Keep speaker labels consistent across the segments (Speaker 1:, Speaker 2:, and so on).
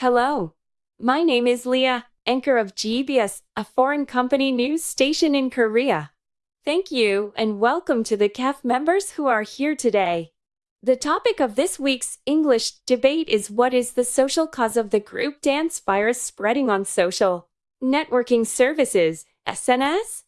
Speaker 1: Hello. My name is Leah, anchor of GBS, a foreign company news station in Korea. Thank you and welcome to the CAF members who are here today. The topic of this week's English debate is what is the social cause of the group dance virus spreading on social networking services, SNS?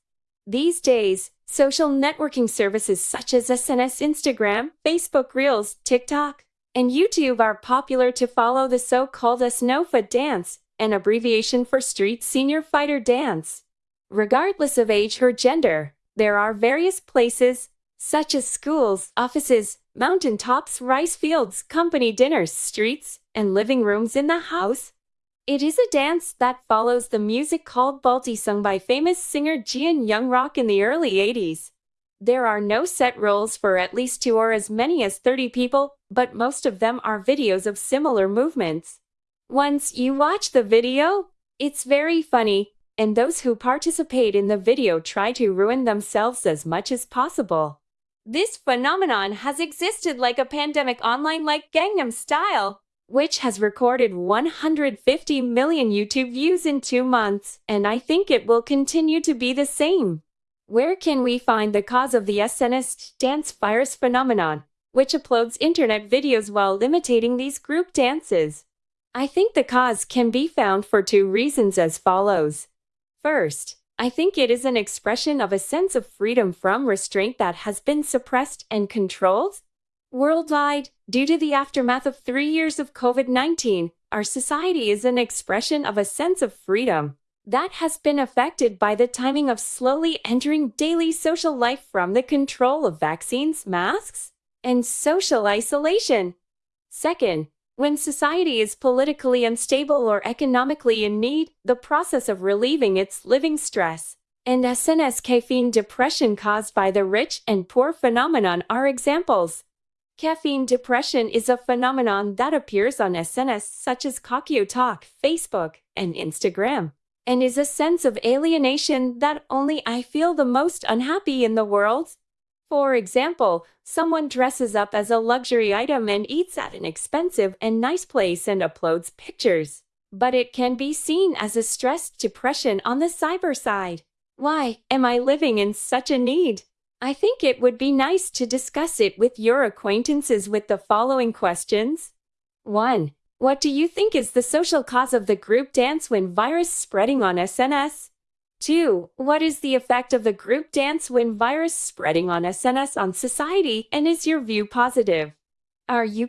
Speaker 1: These days, social networking services such as SNS Instagram, Facebook Reels, TikTok, and YouTube are popular to follow the so-called SNOFA dance, an abbreviation for Street Senior Fighter Dance. Regardless of age or gender, there are various places, such as schools, offices, mountaintops, rice fields, company dinners, streets, and living rooms in the house. It is a dance that follows the music called Balti sung by famous singer Jian Young Rock in the early 80s. There are no set rules for at least two or as many as 30 people, but most of them are videos of similar movements. Once you watch the video, it's very funny, and those who participate in the video try to ruin themselves as much as possible. This phenomenon has existed like a pandemic online like Gangnam Style, which has recorded 150 million YouTube views in two months, and I think it will continue to be the same. Where can we find the cause of the SNS dance virus phenomenon, which uploads internet videos while imitating these group dances? I think the cause can be found for two reasons as follows. First, I think it is an expression of a sense of freedom from restraint that has been suppressed and controlled. Worldwide, due to the aftermath of three years of COVID 19, our society is an expression of a sense of freedom that has been affected by the timing of slowly entering daily social life from the control of vaccines, masks, and social isolation. Second, when society is politically unstable or economically in need, the process of relieving its living stress and SNS caffeine depression caused by the rich and poor phenomenon are examples. Caffeine depression is a phenomenon that appears on SNS such as Kakao Talk, Facebook, and Instagram and is a sense of alienation that only I feel the most unhappy in the world. For example, someone dresses up as a luxury item and eats at an expensive and nice place and uploads pictures. But it can be seen as a stressed depression on the cyber side. Why am I living in such a need? I think it would be nice to discuss it with your acquaintances with the following questions. 1. What do you think is the social cause of the group dance when virus spreading on SNS? 2. What is the effect of the group dance when virus spreading on SNS on society and is your view positive? Are you